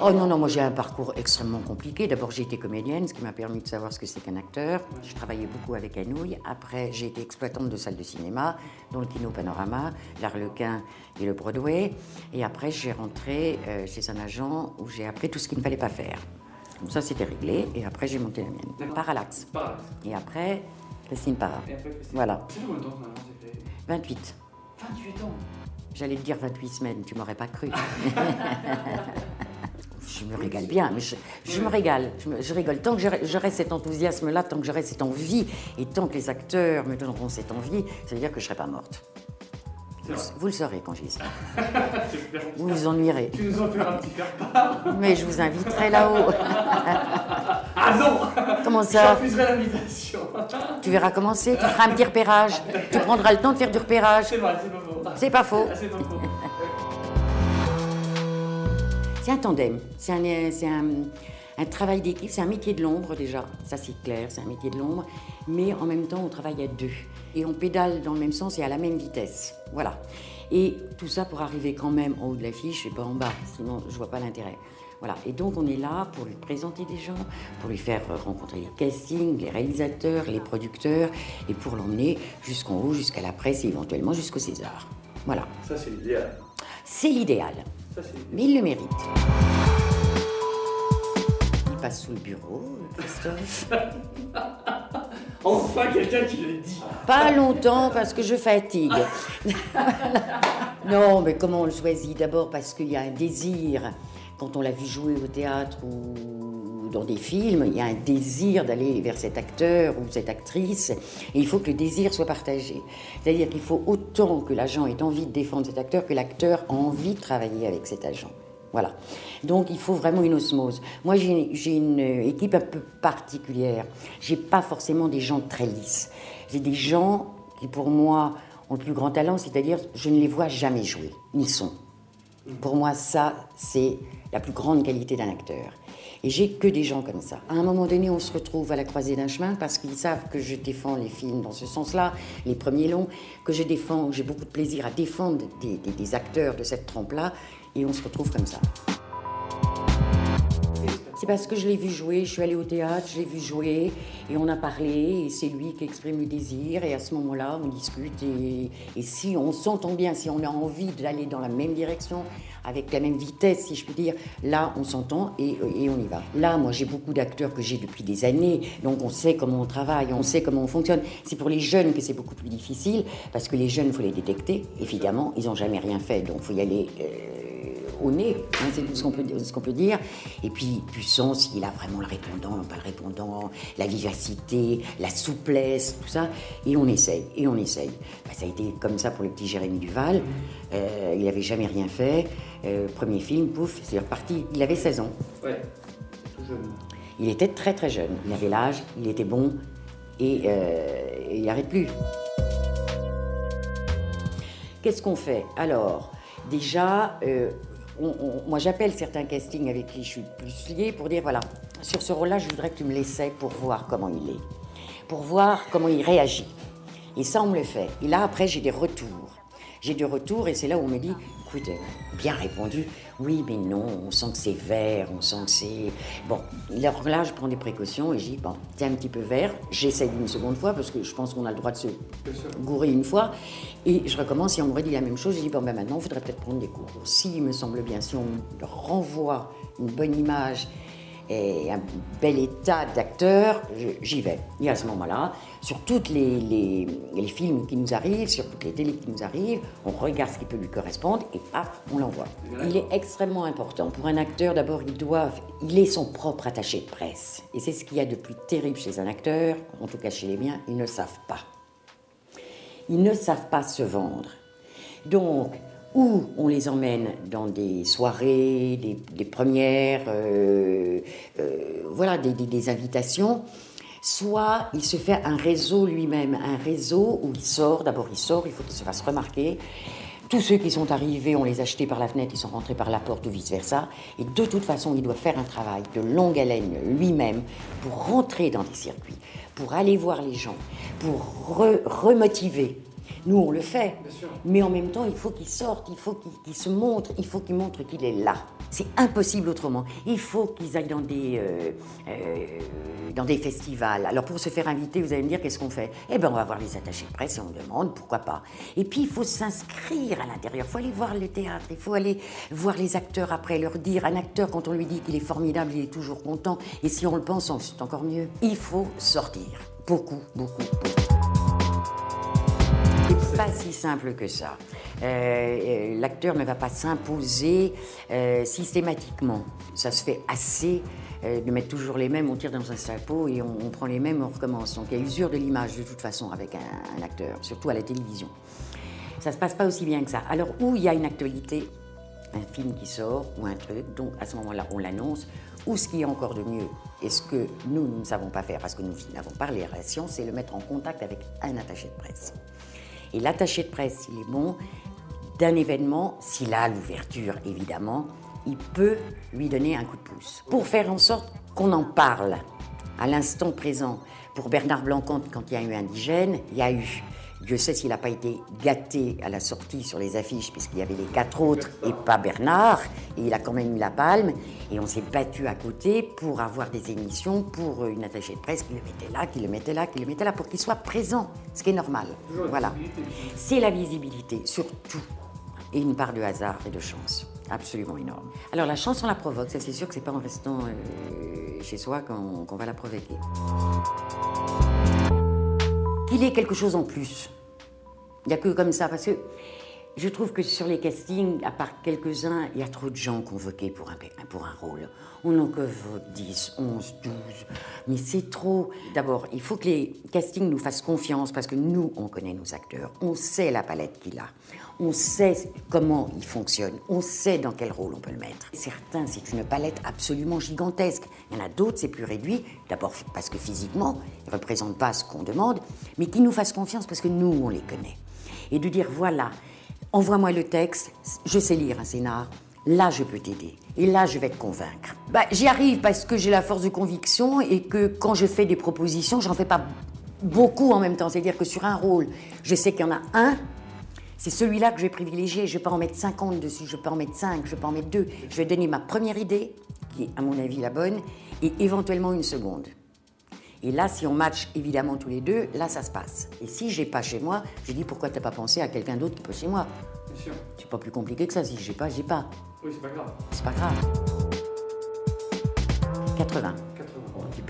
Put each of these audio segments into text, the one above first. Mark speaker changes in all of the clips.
Speaker 1: Oh non, non, moi j'ai un parcours extrêmement compliqué. D'abord j'ai été comédienne, ce qui m'a permis de savoir ce que c'est qu'un acteur. Je travaillais beaucoup avec Anouilh. Après j'ai été exploitante de salles de cinéma, dont le Kino Panorama, l'Arlequin et le Broadway. Et après j'ai rentré euh, chez un agent où j'ai appris tout ce qu'il ne fallait pas faire. Donc ça c'était réglé et après j'ai monté la mienne. Parallax. Et après, Christine Para. Voilà.
Speaker 2: C'est combien de temps finalement c'est fait
Speaker 1: 28.
Speaker 2: 28 ans.
Speaker 1: J'allais te dire 28 semaines, tu m'aurais pas cru. je me régale bien, mais je, je me régale, je, me- je rigole. Tant que j'aurai cet enthousiasme-là, tant que j'aurai cette envie, et tant que les acteurs me donneront cette envie, ça veut dire que je ne serai pas morte.
Speaker 2: C'est.
Speaker 1: Vous le saurez quand j'y serai.
Speaker 2: C'est.
Speaker 1: Vous vous ennuierez.
Speaker 2: Tu nous en fais un petit faire-part.
Speaker 1: Mais je vous inviterai là-haut.
Speaker 2: Ah non
Speaker 1: Comment
Speaker 2: Je
Speaker 1: ça
Speaker 2: refuserai l'invitation.
Speaker 1: Tu verras commencer, tu feras un petit repérage. Tu prendras le temps de faire du repérage.
Speaker 2: C'est vrai, c'est pas faux.
Speaker 1: C'est pas faux.
Speaker 2: C'est
Speaker 1: un tandem, c'est un, c'est un, un travail d'équipe, c'est un métier de l'ombre déjà, ça c'est clair, c'est un métier de l'ombre, mais en même temps on travaille à deux et on pédale dans le même sens et à la même vitesse, voilà. Et tout ça pour arriver quand même en haut de l'affiche et pas en bas, sinon je vois pas l'intérêt. Voilà, et donc on est là pour lui présenter des gens, pour lui faire rencontrer les castings, les réalisateurs, les producteurs, et pour l'emmener jusqu'en haut, jusqu'à la presse et éventuellement jusqu'au César. Voilà,
Speaker 2: Ça, c'est l'idéal.
Speaker 1: c'est l'idéal.
Speaker 2: Ça.
Speaker 1: Mais il le mérite. Il passe sous le bureau, Christophe.
Speaker 2: Enfin, quelqu'un qui le dit.
Speaker 1: Pas longtemps parce que je fatigue. non, mais comment on le choisit? D'abord parce qu'il y a un désir. Quand on l'a vu jouer au théâtre ou dans des films, il y a un désir d'aller vers cet acteur ou cette actrice. Et il faut que le désir soit partagé. C'est-à-dire qu'il faut autant que l'agent ait envie de défendre cet acteur que l'acteur a envie de travailler avec cet agent. Voilà. Donc il faut vraiment une osmose. Moi j'ai une équipe un peu particulière. J'ai pas forcément des gens très lisses. J'ai des gens qui pour moi ont le plus grand talent, c'est-à-dire je ne les vois jamais jouer. Ils sont. Pour moi ça c'est la plus grande qualité d'un acteur. Et j'ai que des gens comme ça. À un moment donné, on se retrouve à la croisée d'un chemin parce qu'ils savent que je défends les films dans ce sens-là, les premiers longs, que je défends, j'ai beaucoup de plaisir à défendre des, des- des acteurs de cette trempe-là, et on se retrouve comme ça. C'est parce que je l'ai vu jouer, je suis allée au théâtre, je l'ai vu jouer, et on a parlé, et c'est lui qui exprime le désir, et à ce moment-là, on discute, et, si on s'entend bien, si on a envie d'aller dans la même direction, avec la même vitesse, si je puis dire, là, on s'entend et, et on y va. Là, moi, j'ai beaucoup d'acteurs que j'ai depuis des années, donc on sait comment on travaille, on sait comment on fonctionne. C'est pour les jeunes que c'est beaucoup plus difficile, parce que les jeunes, il faut les détecter, évidemment, ils n'ont jamais rien fait, donc il faut y aller... euh, au nez, hein, c'est tout ce qu'on peut, dire. Et puis, puissance, il a vraiment le répondant, pas le répondant, la vivacité, la souplesse, tout ça. Et on essaye, et on essaye. Bah, ça a été comme ça pour le petit Jérémy Duval. Euh, il n'avait jamais rien fait. Euh, premier film, pouf, c'est reparti. Il avait 16 ans.
Speaker 2: Ouais. Tout jeune.
Speaker 1: Il était très très jeune. Il avait l'âge, il était bon, et, euh, il n'arrête plus. Qu'est-ce qu'on fait? Alors, déjà, euh, on- moi j'appelle certains castings avec qui je suis plus liée pour dire voilà, sur ce rôle-là, je voudrais que tu me l'essaies pour voir comment il est, pour voir comment il réagit. Et ça, on me le fait. Et là, après, j'ai des retours. J'ai des retours et c'est là où on me dit écoute, euh, bien répondu, oui, mais non, on sent que c'est vert, on sent que c'est. Bon, alors là, je prends des précautions et je dis bon, c'est un petit peu vert, j'essaye une seconde fois parce que je pense qu'on a le droit de se gourer une fois. Et je recommence et on me redit la même chose. Je dis bon, ben maintenant, il faudrait peut-être prendre des cours. S'il me semble bien, si on renvoie une bonne image et un bel état d'acteur, j'y vais. Et à ce moment-là, sur tous les films qui nous arrivent, sur toutes les télés qui nous arrivent, on regarde ce qui peut lui correspondre et paf, on l'envoie. Il est extrêmement important. Pour un acteur, d'abord, il doit, il est son propre attaché de presse. Et c'est ce qu'il y a de plus terrible chez un acteur, en tout cas chez les miens, ils ne savent pas. Ils ne savent pas se vendre. Donc, ou on les emmène dans des soirées, des, premières, euh, euh, voilà, des, invitations, soit il se fait un réseau lui-même, un réseau où il sort, d'abord il sort, il faut qu'il se fasse remarquer. Tous ceux qui sont arrivés, on les a jetés par la fenêtre, ils sont rentrés par la porte ou vice-versa. Et de toute façon, il doit faire un travail de longue haleine lui-même pour rentrer dans des circuits, pour aller voir les gens, pour re- remotiver. Nous, on le fait. Mais en même temps, il faut qu'il sorte, il faut qu'il se montre, il faut qu'il montre qu'il est là. C'est impossible autrement. Il faut qu'ils aillent dans des, euh, euh, dans des festivals. Alors pour se faire inviter, vous allez me dire qu'est-ce qu'on fait? Eh bien, on va voir les attachés de presse et on demande pourquoi pas. Et puis, il faut s'inscrire à l'intérieur. Il faut aller voir le théâtre. Il faut aller voir les acteurs après, leur dire. Un acteur, quand on lui dit qu'il est formidable, il est toujours content. Et si on le pense, c'est encore mieux. Il faut sortir. Beaucoup, beaucoup, beaucoup. Pas si simple que ça. Euh, euh, L'acteur ne va pas s'imposer euh, systématiquement. Ça se fait assez de mettre toujours les mêmes, on tire dans un chapeau et on, prend les mêmes, on recommence. Donc il y a usure de l'image de toute façon avec un, un acteur, surtout à la télévision. Ça se passe pas aussi bien que ça. Alors où il y a une actualité, un film qui sort ou un truc, donc à ce moment-là on l'annonce, ou ce qui est encore de mieux, et ce que nous, nous ne savons pas faire parce que nous n'avons pas les relations, c'est le mettre en contact avec un attaché de presse. Et l'attaché de presse, s'il est bon, d'un événement, s'il a l'ouverture évidemment, il peut lui donner un coup de pouce. Pour faire en sorte qu'on en parle à l'instant présent. Pour Bernard Blancante, quand il y a eu Indigène, il y a eu. Dieu sait s'il n'a pas été gâté à la sortie sur les affiches, puisqu'il y avait les quatre autres et pas Bernard, et il a quand même eu la palme. Et on s'est battu à côté pour avoir des émissions pour une attachée de presse qui le mettait là, qui le mettait là, qui le mettait là, pour qu'il soit présent, ce qui est normal. Voilà. C'est la visibilité, surtout. Et une part de hasard et de chance. Absolument énorme. Alors la chance, on la provoque. Ça, c'est sûr que c'est pas en restant euh, chez soi qu'on va la provoquer. Qu'il ait quelque chose en plus. Il n'y a que comme ça, parce que je trouve que sur les castings, à part quelques-uns, il y a trop de gens convoqués pour un, pour un rôle. On n'en convoque 10, 11, 12, mais c'est trop. D'abord, il faut que les castings nous fassent confiance, parce que nous, on connaît nos acteurs, on sait la palette qu'il a, on sait comment il fonctionne, on sait dans quel rôle on peut le mettre. Certains, c'est une palette absolument gigantesque. Il y en a d'autres, c'est plus réduit, d'abord parce que physiquement, ils ne représentent pas ce qu'on demande, mais qui nous fassent confiance parce que nous, on les connaît et de dire voilà, envoie-moi le texte, je sais lire un scénar, là je peux t'aider et là je vais te convaincre. Bah, J'y arrive parce que j'ai la force de conviction et que quand je fais des propositions, j'en fais pas beaucoup en même temps. C'est-à-dire que sur un rôle, je sais qu'il y en a un. C'est celui-là que je vais privilégier. Je ne vais pas en mettre 50 dessus, je vais pas en mettre 5, je ne vais pas en mettre 2. Je vais donner ma première idée, qui est à mon avis la bonne, et éventuellement une seconde. Et là, si on match évidemment tous les deux, là, ça se passe. Et si j'ai pas chez moi, je dis pourquoi t'as pas pensé à quelqu'un d'autre qui peut chez moi?
Speaker 2: Bien sûr.
Speaker 1: C'est pas plus compliqué que ça. Si j'ai pas, j'ai pas.
Speaker 2: Oui, c'est pas grave.
Speaker 1: C'est pas grave. 80.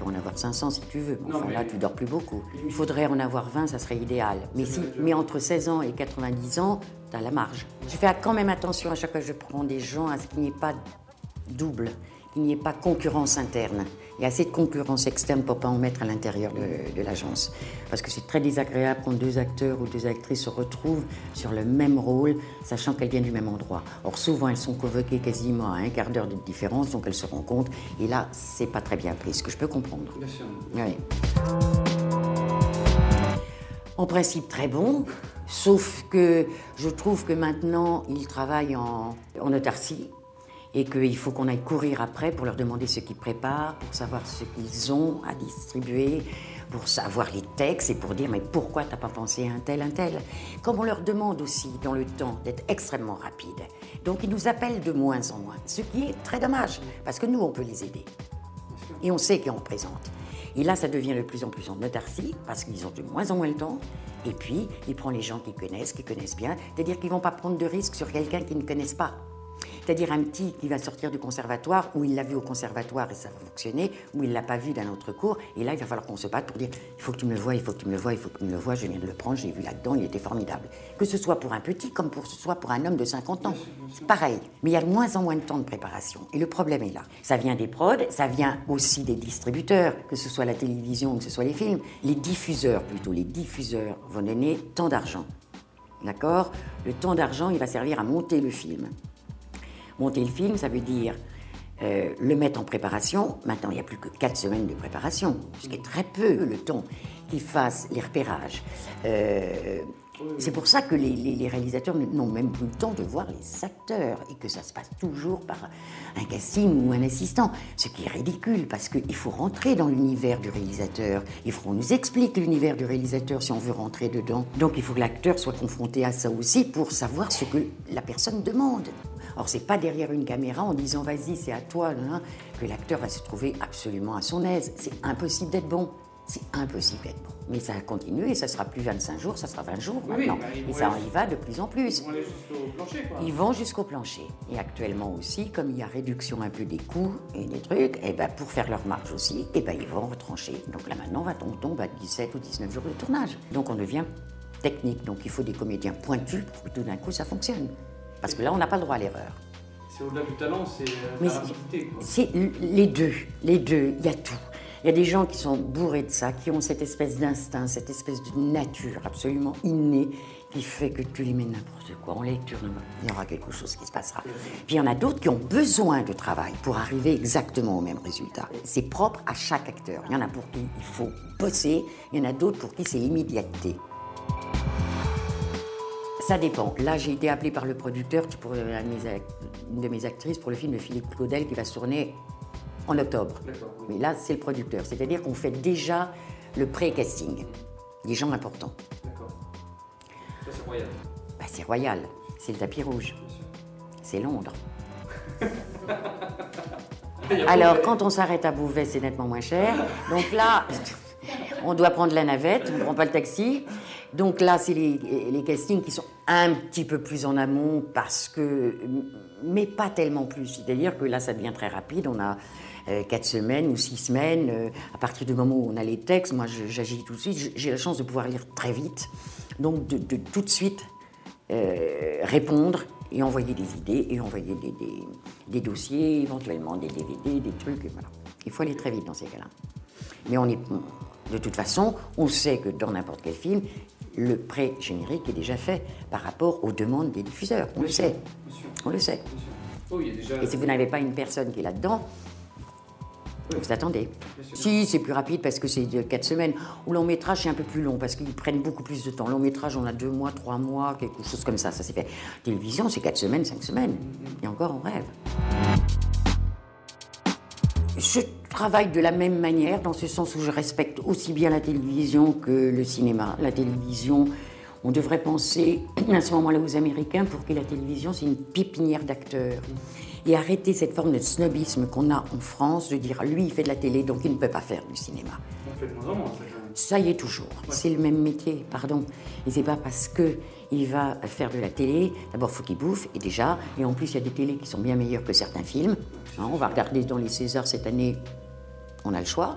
Speaker 2: 80.
Speaker 1: Tu peux en avoir 500 si tu veux.
Speaker 2: Non,
Speaker 1: Enfin,
Speaker 2: mais-
Speaker 1: là, tu dors plus beaucoup. Il faudrait en avoir 20, ça serait idéal. Mais, si, mais entre 16 ans et 90 ans, tu as la marge. Je fais quand même attention à chaque fois que je prends des gens à ce qu'il n'y ait pas double, qu'il n'y ait pas concurrence interne. Il y a assez de concurrence externe pour pas en mettre à l'intérieur de, de l'agence. Parce que c'est très désagréable quand deux acteurs ou deux actrices se retrouvent sur le même rôle, sachant qu'elles viennent du même endroit. Or, souvent, elles sont convoquées quasiment à un quart d'heure de différence, donc elles se rencontrent. Et là, c'est pas très bien pris, ce que je peux comprendre.
Speaker 2: Bien sûr.
Speaker 1: Oui. En principe très bon, sauf que je trouve que maintenant ils travaillent en, en autarcie et qu'il faut qu'on aille courir après pour leur demander ce qu'ils préparent, pour savoir ce qu'ils ont à distribuer, pour savoir les textes et pour dire mais pourquoi t'as pas pensé à un tel, un tel? Comme on leur demande aussi dans le temps d'être extrêmement rapide. Donc ils nous appellent de moins en moins, ce qui est très dommage parce que nous on peut les aider et on sait qu'on représente. Et là, ça devient de plus en plus en autarcie, parce qu'ils ont de moins en moins le temps. Et puis, il prend les gens qui connaissent, qui connaissent bien, c'est-à-dire qu'ils ne vont pas prendre de risques sur quelqu'un qu'ils ne connaissent pas. C'est-à-dire un petit qui va sortir du conservatoire, où il l'a vu au conservatoire et ça va fonctionner, où il ne l'a pas vu d'un autre cours, et là, il va falloir qu'on se batte pour dire il faut que tu me le vois, il faut que tu me le vois, il faut que tu me le vois, je viens de le prendre, j'ai vu là-dedans, il était formidable. Que ce soit pour un petit comme pour ce soit pour un homme de 50 ans. C'est pareil. Mais il y a de moins en moins de temps de préparation. Et le problème est là. Ça vient des prods, ça vient aussi des distributeurs, que ce soit la télévision ou que ce soit les films. Les diffuseurs, plutôt, les diffuseurs vont donner tant d'argent. D'accord? Le temps d'argent, il va servir à monter le film. Monter le film, ça veut dire euh, le mettre en préparation. Maintenant, il n'y a plus que 4 semaines de préparation, ce qui est très peu le temps qu'il fasse les repérages, euh, C'est pour ça que les- les réalisateurs n'ont même plus le temps de voir les acteurs et que ça se passe toujours par un casting ou un assistant. Ce qui est ridicule parce qu'il faut rentrer dans l'univers du réalisateur. Il faut qu'on nous explique l'univers du réalisateur si on veut rentrer dedans. Donc il faut que l'acteur soit confronté à ça aussi pour savoir ce que la personne demande. Or, c'est pas derrière une caméra en disant vas-y, c'est à toi, que l'acteur va se trouver absolument à son aise. C'est impossible d'être bon. C'est impossible d'être bon. Mais ça a continué et ça sera plus 25 jours, ça sera 20 jours
Speaker 2: oui,
Speaker 1: maintenant.
Speaker 2: bah,
Speaker 1: et ça
Speaker 2: aller-
Speaker 1: y va de plus en plus.
Speaker 2: Ils vont aller jusqu'au plancher, quoi.
Speaker 1: Ils vont jusqu'au plancher. Et actuellement aussi, comme il y a réduction un peu des coûts et des trucs, et ben pour faire leur marge aussi, et ben ils vont retrancher. Donc là maintenant, on tombe à 17 ou 19 jours de tournage. Donc on devient technique. Donc il faut des comédiens pointus pour que tout d'un coup ça fonctionne. Parce que là, on n'a pas le droit à l'erreur.
Speaker 2: C'est au-delà du talent, c'est euh, la rapidité.
Speaker 1: C'est les deux, les deux, il y a tout. Il y a des gens qui sont bourrés de ça, qui ont cette espèce d'instinct, cette espèce de nature absolument innée qui fait que tu les mets n'importe quoi en lecture, il y aura quelque chose qui se passera. Puis il y en a d'autres qui ont besoin de travail pour arriver exactement au même résultat. C'est propre à chaque acteur. Il y en a pour qui il faut bosser, il y en a d'autres pour qui c'est l'immédiateté. Ça dépend. Là, j'ai été appelée par le producteur pour euh, une de mes actrices pour le film de Philippe Claudel qui va se tourner en octobre. Mais là, c'est le producteur. C'est-à-dire qu'on fait déjà le pré-casting. Des gens importants.
Speaker 2: D'accord. Ça, c'est royal,
Speaker 1: Bah, c'est royal. C'est le tapis rouge. C'est Londres. Alors, quand on s'arrête à Beauvais, c'est nettement moins cher. Donc là, on doit prendre la navette, on ne prend pas le taxi. Donc là, c'est les, les castings qui sont un petit peu plus en amont parce que. Mais pas tellement plus. C'est-à-dire que là, ça devient très rapide. On a euh, quatre semaines ou six semaines. euh, à partir du moment où on a les textes, moi, j'agis tout de suite. J'ai- la chance de pouvoir lire très vite. Donc, de, tout de suite euh, répondre et envoyer des idées et envoyer des, dossiers, éventuellement des DVD, des trucs. voilà. Il faut aller très vite dans ces cas-là. Mais on est, de toute façon, on sait que dans n'importe quel film, le pré-générique est déjà fait par rapport aux demandes des diffuseurs. On le sait. On le sait.
Speaker 2: Oh, il y a déjà.
Speaker 1: Et si vous n'avez pas une personne qui est là-dedans, vous attendez. Si, c'est plus rapide parce que c'est de 4 semaines. Au long métrage, c'est un peu plus long parce qu'ils prennent beaucoup plus de temps. Long métrage, on a 2 mois, 3 mois, quelque chose comme ça. Ça s'est fait. Télévision, c'est 4 semaines, 5 semaines. Et encore, on rêve. Je travaille de la même manière, dans ce sens où je respecte aussi bien la télévision que le cinéma. La télévision, on devrait penser à ce moment-là aux Américains pour que la télévision, c'est une pépinière d'acteurs. Et arrêter cette forme de snobisme qu'on a en France, de dire lui, il fait de la télé, donc il ne peut pas faire du cinéma.
Speaker 2: On fait de moins en moins, ça, quand même.
Speaker 1: Ça y est toujours. C'est le même métier, pardon. Et c'est pas parce que il va faire de la télé. D'abord, faut qu'il bouffe, et déjà. Et en plus, il y a des télés qui sont bien meilleures que certains films. Hein, on va regarder dans les Césars cette année. On a le choix.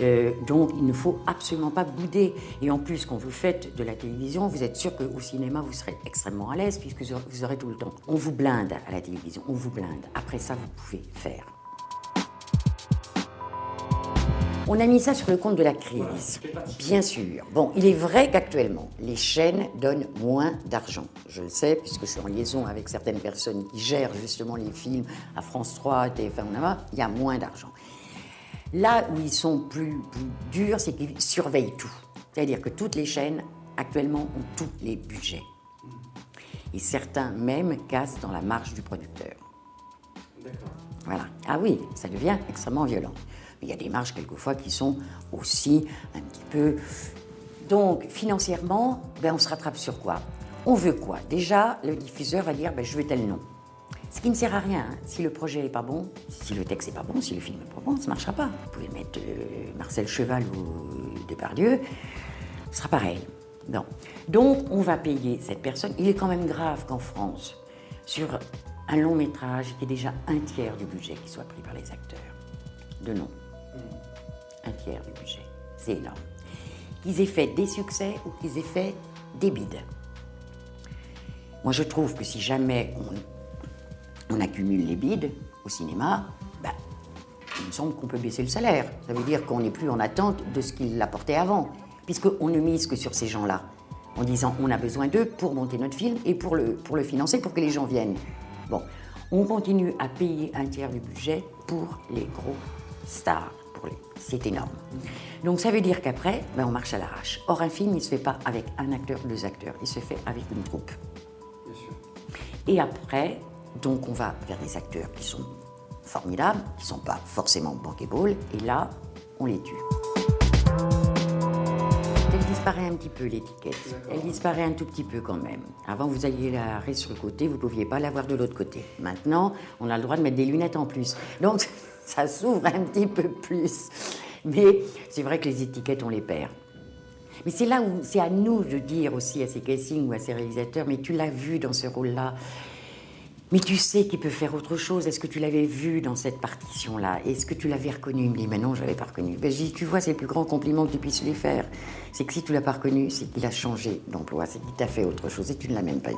Speaker 1: Euh, donc, il ne faut absolument pas bouder. Et en plus, quand vous faites de la télévision, vous êtes sûr qu'au cinéma, vous serez extrêmement à l'aise puisque vous aurez- tout le temps. On vous blinde à la télévision, on vous blinde. Après ça, vous pouvez faire. On a mis ça sur le compte de la crise. Bien sûr. Bon, il est vrai qu'actuellement, les chaînes donnent moins d'argent. Je le sais, puisque je suis en liaison avec certaines personnes qui gèrent justement les films à France 3, TF1, Onama, il y a moins d'argent. Là où ils sont plus, plus durs, c'est qu'ils surveillent tout. C'est-à-dire que toutes les chaînes, actuellement, ont tous les budgets. Et certains même cassent dans la marge du producteur.
Speaker 2: D'accord.
Speaker 1: Voilà. Ah oui, ça devient extrêmement violent. Mais il y a des marges quelquefois qui sont aussi un petit peu. Donc, financièrement, ben, on se rattrape sur quoi? On veut quoi? Déjà, le diffuseur va dire ben, je veux tel nom. Ce qui ne sert à rien. hein. Si le projet n'est pas bon, si le texte n'est pas bon, si le film n'est pas bon, ça ne marchera pas. Vous pouvez mettre euh, Marcel Cheval ou Depardieu, ce sera pareil. Non. Donc, on va payer cette personne. Il est quand même grave qu'en France, sur un long métrage, il y ait déjà un tiers du budget qui soit pris par les acteurs. De nom. Un tiers du budget. C'est énorme. Qu'ils aient fait des succès ou qu'ils aient fait des bides. Moi, je trouve que si jamais on, on accumule les bides au cinéma, bah, il me semble qu'on peut baisser le salaire. Ça veut dire qu'on n'est plus en attente de ce qu'il apportait avant, puisqu'on ne mise que sur ces gens-là, en disant on a besoin d'eux pour monter notre film et pour le, pour le financer, pour que les gens viennent. Bon, on continue à payer un tiers du budget pour les gros stars. les. C'est énorme. Donc ça veut dire qu'après, ben, on marche à l'arrache. Or, un film, il ne se fait pas avec un acteur, deux acteurs, il se fait avec une troupe.
Speaker 2: Bien sûr.
Speaker 1: Et après, donc on va vers des acteurs qui sont formidables, qui ne sont pas forcément bankable, et là, on les tue. Elle disparaît un petit peu, l'étiquette. Elle disparaît un tout petit peu quand même. Avant, vous alliez la raie sur le côté, vous ne pouviez pas la voir de l'autre côté. Maintenant, on a le droit de mettre des lunettes en plus. Donc, ça s'ouvre un petit peu plus. Mais c'est vrai que les étiquettes, on les perd. Mais c'est là où c'est à nous de dire aussi à ces castings ou à ces réalisateurs, mais tu l'as vu dans ce rôle-là. Mais tu sais qu'il peut faire autre chose. Est-ce que tu l'avais vu dans cette partition-là? Est-ce que tu l'avais reconnu? Il me dit, mais non, je l'avais pas reconnu. Ben, je dis, tu vois, c'est le plus grand compliment que tu puisses lui faire. C'est que si tu l'as pas reconnu, c'est qu'il a changé d'emploi, c'est qu'il t'a fait autre chose et tu ne l'as même pas vu.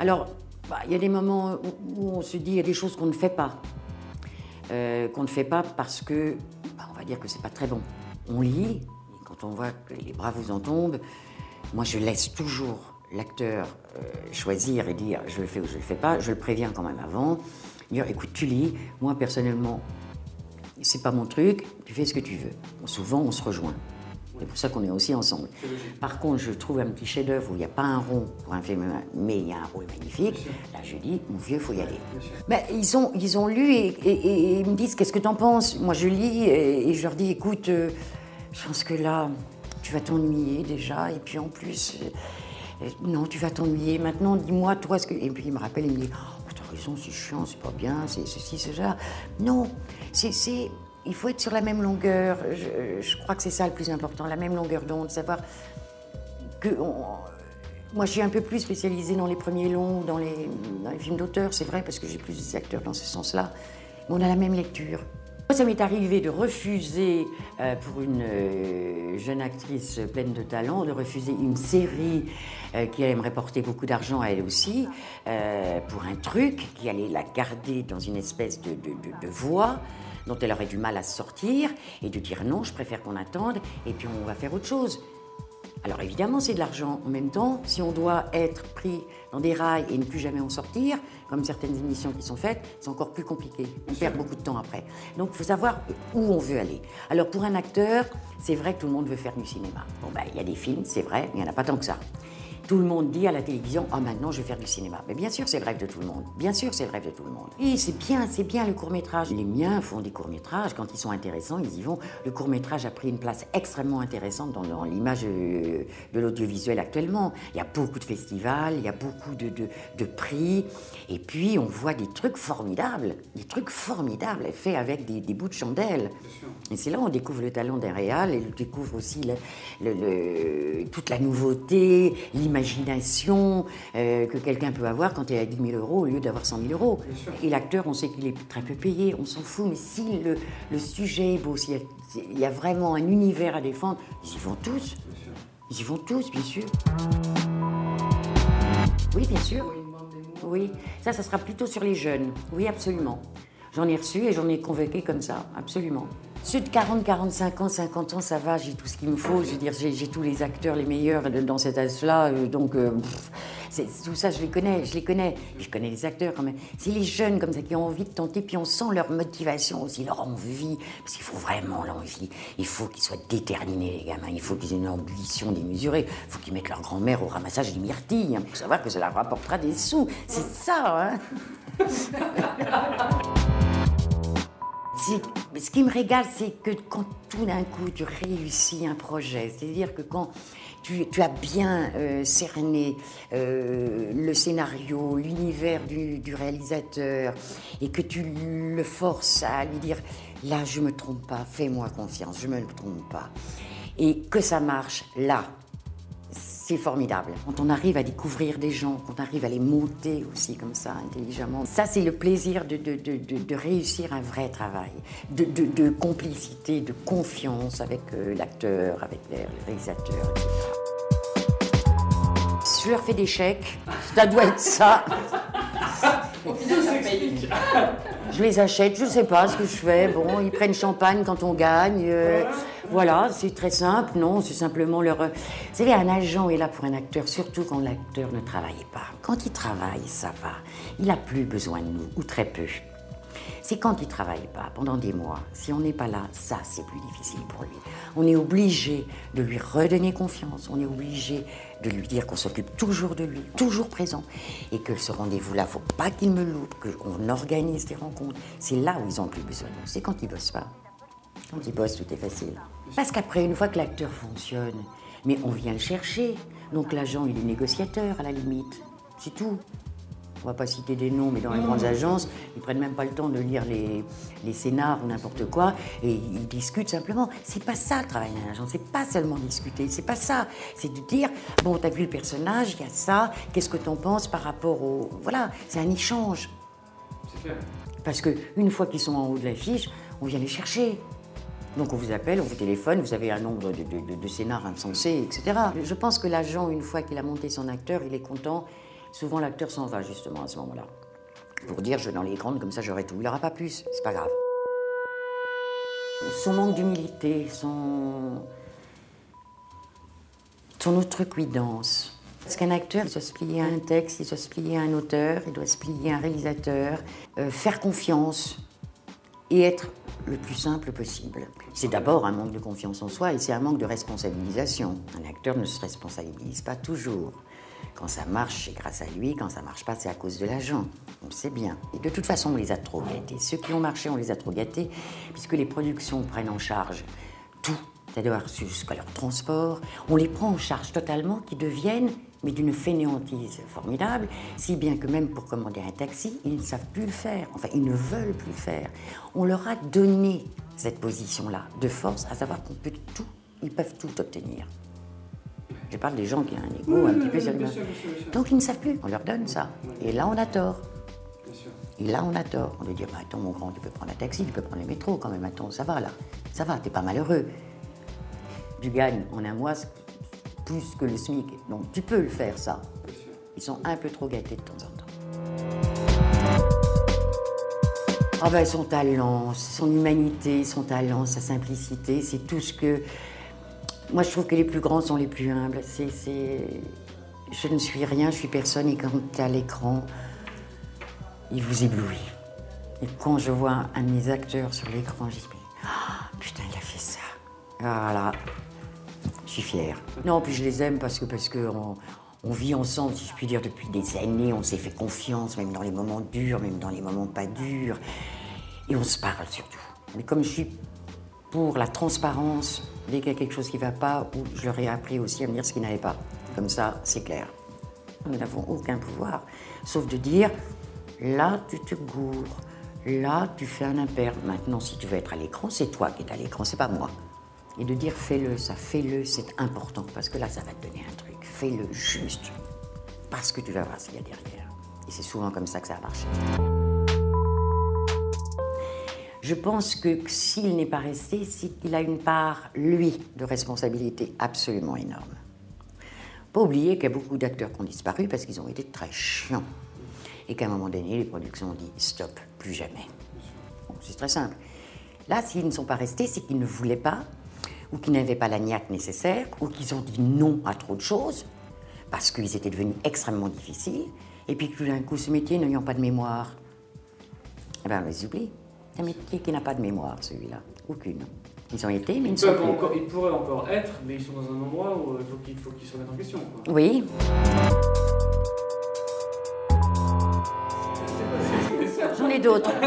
Speaker 1: Alors, bah, il y a des moments où, on se dit, il y a des choses qu'on ne fait pas. Euh, qu'on ne fait pas parce que, bah, on va dire que c'est pas très bon. On lit, quand on voit que les bras vous en tombent, moi je laisse toujours l'acteur euh, choisir et dire je le fais ou je le fais pas. Je le préviens quand même avant. Dire écoute, tu lis. Moi personnellement, c'est pas mon truc. Tu fais ce que tu veux. Bon, souvent, on se rejoint. C'est pour ça qu'on est aussi ensemble. Par contre, je trouve un petit chef-d'œuvre où il n'y a pas un rond pour un film, mais il y a un rôle magnifique. Là, je dis, mon vieux, faut y aller. Ben, ils, ont, ils ont lu et, et- et ils me disent qu'est-ce que tu en penses? Moi je lis et, je leur dis écoute, euh, je pense que là, tu vas t'ennuyer déjà et puis en plus, euh, non, tu vas t'ennuyer. Maintenant, dis-moi, toi, ce que. Et puis il me rappelle, il me dit oh, t'as raison, c'est chiant, c'est pas bien, c'est ceci, c'est ça. Non, c'est. Il faut être sur la même longueur. Je, crois que c'est ça le plus important, la même longueur d'onde, savoir que moi, je suis un peu plus spécialisée dans les premiers longs, dans dans les films d'auteur, c'est vrai, parce que j'ai plus d'acteurs dans ce sens-là. Mais on a la même lecture. Ça m'est arrivé de refuser, euh, pour une euh, jeune actrice pleine de talent, de refuser une série euh, qui allait me rapporter beaucoup d'argent à elle aussi, pour un truc qui allait la garder dans une espèce de, de, de- voie dont elle aurait du mal à sortir, et de dire non, je préfère qu'on attende, et puis on va faire autre chose. Alors évidemment, c'est de l'argent. En même temps, si on doit être pris dans des rails et ne plus jamais en sortir, comme certaines émissions qui sont faites, c'est encore plus compliqué. On perd beaucoup de temps après. Donc il faut savoir où on veut aller. Alors pour un acteur, c'est vrai que tout le monde veut faire du cinéma. Bon ben, il y a des films, c'est vrai, mais il n'y en a pas tant que ça. Tout le monde dit à la télévision, ah maintenant je vais faire du cinéma. Mais bien sûr, c'est le rêve de tout le monde. Bien sûr, c'est le rêve de tout le monde. Et c'est bien, c'est bien le court métrage. Les miens font des courts métrages. Quand ils sont intéressants, ils y vont. Le court métrage a pris une place extrêmement intéressante dans, dans l'image euh, de l'audiovisuel actuellement. Il y a beaucoup de festivals, il y a beaucoup de, de- de prix. Et puis, on voit des trucs formidables. Des trucs formidables faits avec des, des bouts de chandelle. Et c'est là où on découvre le talent d'un réal et on découvre aussi le- le- le- toute la nouveauté, l'imagination euh, que quelqu'un peut avoir quand il a 10 000 euros au lieu d'avoir 100 000 euros. Et l'acteur, on sait qu'il est très peu payé, on s'en fout, mais si le, le sujet est beau, s'il y, a- il y a vraiment un univers à défendre, ils y vont tous. Ils y vont tous, bien sûr. Oui, bien sûr. Oui, ça, ça sera plutôt sur les jeunes. Oui, absolument. J'en ai reçu et j'en ai convoqué comme ça, absolument. Ceux de 40, 45 ans, 50 ans, ça va, j'ai tout ce qu'il me faut. Je veux dire, j'ai tous les acteurs les meilleurs dans cet âge-là. euh, donc, euh, tout ça, je les connais, je les connais. Je connais les acteurs quand même. C'est les jeunes comme ça qui ont envie de tenter, puis on sent leur motivation aussi, leur envie. Parce qu'il faut vraiment l'envie. Il faut qu'ils soient déterminés, les gamins. Il faut qu'ils aient une ambition démesurée. Il faut qu'ils mettent leur grand-mère au ramassage des myrtilles. Il faut savoir que leur rapportera des sous. C'est ça, hein Ce qui me régale, c'est que quand tout d'un coup tu réussis un projet, c'est-à-dire que quand tu, as bien euh, cerné euh, le scénario, l'univers du, du réalisateur, et que tu le forces à lui dire là je me trompe pas, fais-moi confiance, je me trompe pas, et que ça marche là, c'est formidable. Quand on arrive à découvrir des gens, quand on arrive à les monter aussi comme ça, intelligemment, ça c'est le plaisir de, de- de- de- réussir un vrai travail, de, complicité, de confiance avec euh, l'acteur, avec le réalisateur, etc. Je leur fais ça doit être ça. Je les achète, je ne sais pas ce que je fais. Bon, ils prennent champagne quand on gagne. euh, voilà, c'est très simple. Non, c'est simplement leur. Vous savez, un agent est là pour un acteur, surtout quand l'acteur ne travaille pas. Quand il travaille, ça va. Il n'a plus besoin de nous, ou très peu. C'est quand il ne travaille pas, pendant des mois. Si on n'est pas là, ça, c'est plus difficile pour lui. On est obligé de lui redonner confiance. On est obligé de lui dire qu'on s'occupe toujours de lui, toujours présent. Et que ce rendez-vous-là, faut pas qu'il me loupe, qu'on organise des rencontres. C'est là où ils ont plus besoin. C'est quand ils bossent pas. Quand ils bossent, tout est facile. Parce qu'après, une fois que l'acteur fonctionne, mais on vient le chercher. Donc l'agent, il est négociateur à la limite. C'est tout. On va pas citer des noms, mais dans les grandes agences, ils prennent même pas le temps de lire les, les scénars ou n'importe quoi, et ils discutent simplement. C'est pas ça le travail d'un agent, c'est pas seulement discuter, c'est pas ça. C'est de dire, bon, t'as vu le personnage, il y a ça, qu'est-ce que t'en penses par rapport au... Voilà, c'est un échange.
Speaker 2: C'est clair.
Speaker 1: Parce qu'une fois qu'ils sont en haut de l'affiche, on vient les chercher. Donc on vous appelle, on vous téléphone, vous avez un nombre de, de, de, de scénars insensés, etc. Je pense que l'agent, une fois qu'il a monté son acteur, il est content. Souvent l'acteur s'en va justement à ce moment-là. Pour dire je vais dans les grandes, comme ça j'aurai tout. Il n'aura pas plus, c'est pas grave. Son manque d'humilité, son... son outrecuidance. Parce qu'un acteur, il doit se plier à un texte, il doit se plier à un auteur, il doit se plier à un réalisateur, euh, faire confiance et être le plus simple possible. C'est d'abord un manque de confiance en soi et c'est un manque de responsabilisation. Un acteur ne se responsabilise pas toujours. Quand ça marche, c'est grâce à lui. Quand ça marche pas, c'est à cause de l'agent. On le sait bien. Et de toute façon, on les a trop gâtés. Ceux qui ont marché, on les a trop gâtés, puisque les productions prennent en charge tout, c'est-à-dire jusqu'à leur transport. On les prend en charge totalement, qui deviennent, mais d'une fainéantise formidable, si bien que même pour commander un taxi, ils ne savent plus le faire. Enfin, ils ne veulent plus le faire. On leur a donné cette position-là de force, à savoir qu'on peut tout, ils peuvent tout obtenir. Je parle des gens qui ont un ego un petit peu
Speaker 2: sûr.
Speaker 1: Donc ils ne savent plus, on leur donne ça. Et là, on a tort.
Speaker 2: Bien sûr.
Speaker 1: Et là, on a tort. On lui dit, bah, attends, mon grand, tu peux prendre un taxi, tu peux prendre le métro quand même. Attends, ça va là. Ça va, t'es pas malheureux. Tu gagnes en un mois plus que le SMIC. Donc tu peux le faire, ça. Ils sont un peu trop gâtés de temps en temps. Ah ben son talent, son humanité, son talent, sa simplicité, c'est tout ce que... Moi je trouve que les plus grands sont les plus humbles. C'est, Je ne suis rien, je suis personne et quand à l'écran, il vous éblouit. Et quand je vois un de mes acteurs sur l'écran, je dis ah, putain il a fait ça. Ah là, je suis fière. Non, puis je les aime parce que parce que on vit ensemble, si je puis dire, depuis des années. On s'est fait confiance, même dans les moments durs, même dans les moments pas durs. Et on se parle surtout. Mais comme je suis pour la transparence, dès qu'il y a quelque chose qui ne va pas, ou je leur ai appris aussi à me dire ce qui n'allait pas. Comme ça, c'est clair. Nous n'avons aucun pouvoir, sauf de dire là, tu te gourres, là, tu fais un impair. Maintenant, si tu veux être à l'écran, c'est toi qui es à l'écran, c'est pas moi. Et de dire fais-le, ça, fais-le, c'est important, parce que là, ça va te donner un truc. Fais-le juste, parce que tu vas voir ce qu'il y a derrière. Et c'est souvent comme ça que ça a marché. Je pense que s'il n'est pas resté, c'est qu'il a une part, lui, de responsabilité absolument énorme. Pas oublier qu'il y a beaucoup d'acteurs qui ont disparu parce qu'ils ont été très chiants. Et qu'à un moment donné, les productions ont dit stop, plus jamais. C'est très simple. Là, s'ils ne sont pas restés, c'est qu'ils ne voulaient pas, ou qu'ils n'avaient pas la niaque nécessaire, ou qu'ils ont dit non à trop de choses, parce qu'ils étaient devenus extrêmement difficiles, et puis que tout d'un coup, ce métier n'ayant pas de mémoire, eh bien, on les oublie. Un métier qui n'a pas de mémoire, celui-là? Aucune. Ils ont été, mais ils ne sont plus.
Speaker 2: encore, ils pourraient encore être, mais ils sont dans un endroit où il faut qu'ils se remettent en question. quoi.
Speaker 1: Oui, j'en ai d'autres.